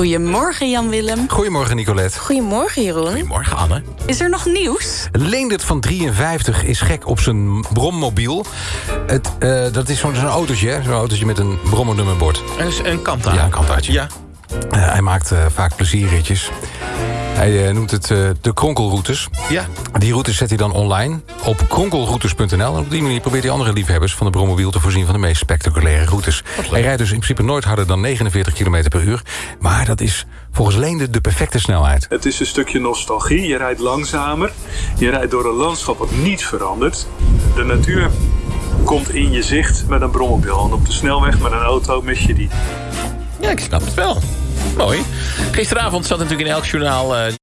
Goedemorgen Jan-Willem. Goedemorgen Nicolette. Goedemorgen Jeroen. Goedemorgen, Anne. Is er nog nieuws? Leendert van 53 is gek op zijn brommobiel. Het, eh, dat is zo'n zo'n autootje, hè? zo'n autootje met een brommernummerbord. Een, een. Ja, een kantaartje. Ja. Eh, hij maakt eh, vaak plezierritjes. Hij eh, noemt het eh, de kronkelroutes. Ja. Die routes zet hij dan online op kronkelroutes.nl. En op die manier probeert hij andere liefhebbers van de brommobiel... te voorzien van de meest spectaculaire routes. Hij rijdt dus in principe nooit harder dan 49 km per uur. Maar dat is volgens Leende de perfecte snelheid. Het is een stukje nostalgie. Je rijdt langzamer. Je rijdt door een landschap wat niet verandert. De natuur komt in je zicht met een brommobiel. En op de snelweg met een auto mis je die. ja, ik snap het wel. Mooi. Gisteravond zat natuurlijk in elk journaal... eh,